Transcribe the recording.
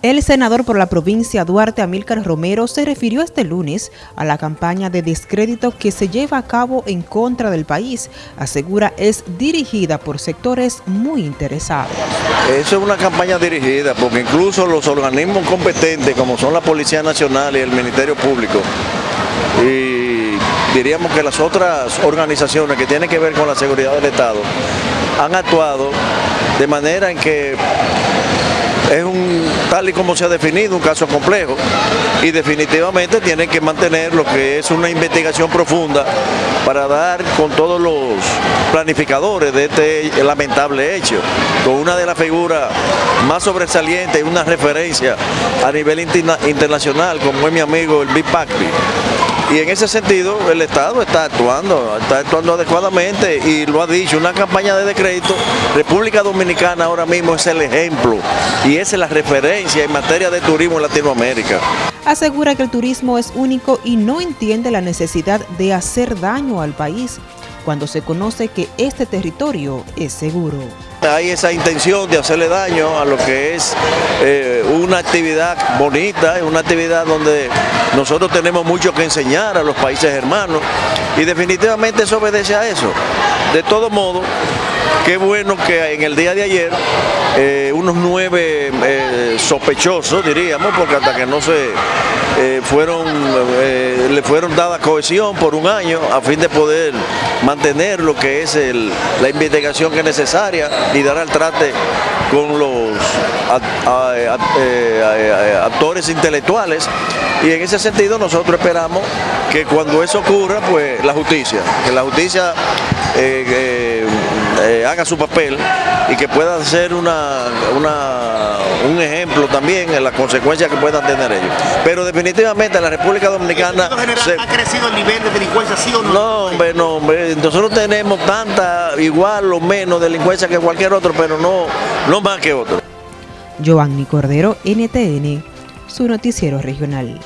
El senador por la provincia Duarte Amílcar Romero se refirió este lunes a la campaña de descrédito que se lleva a cabo en contra del país. Asegura es dirigida por sectores muy interesados. Eso es una campaña dirigida porque incluso los organismos competentes como son la Policía Nacional y el Ministerio Público y diríamos que las otras organizaciones que tienen que ver con la seguridad del Estado han actuado de manera en que es un, tal y como se ha definido, un caso complejo y definitivamente tienen que mantener lo que es una investigación profunda para dar con todos los planificadores de este lamentable hecho, con una de las figuras más sobresalientes y una referencia a nivel internacional como es mi amigo el Big Pacri y en ese sentido el Estado está actuando, está actuando adecuadamente y lo ha dicho, una campaña de decreto, República Dominicana ahora mismo es el ejemplo y es la referencia en materia de turismo en Latinoamérica. Asegura que el turismo es único y no entiende la necesidad de hacer daño al país cuando se conoce que este territorio es seguro. Hay esa intención de hacerle daño a lo que es eh, una actividad bonita, una actividad donde nosotros tenemos mucho que enseñar a los países hermanos y definitivamente eso obedece a eso. De todo modo, qué bueno que en el día de ayer eh, unos nueve eh, sospechosos, diríamos, porque hasta que no se fueron, le fueron dada cohesión por un año a fin de poder mantener lo que es la investigación que es necesaria y dar al trate con los eh, actores intelectuales. Y en ese sentido nosotros esperamos que cuando eso ocurra, pues la justicia, que la justicia eh, eh, haga su papel y que pueda ser una, un ejemplo también en las consecuencias que puedan tener ellos. Pero definitivamente la República Dominicana... ¿Ha crecido el nivel de delincuencia, sí o no? No, hombre, no, hombre. Nosotros tenemos tanta, igual o menos delincuencia que cualquier otro, pero no, no más que otro. Giovanni Cordero, NTN, su noticiero regional.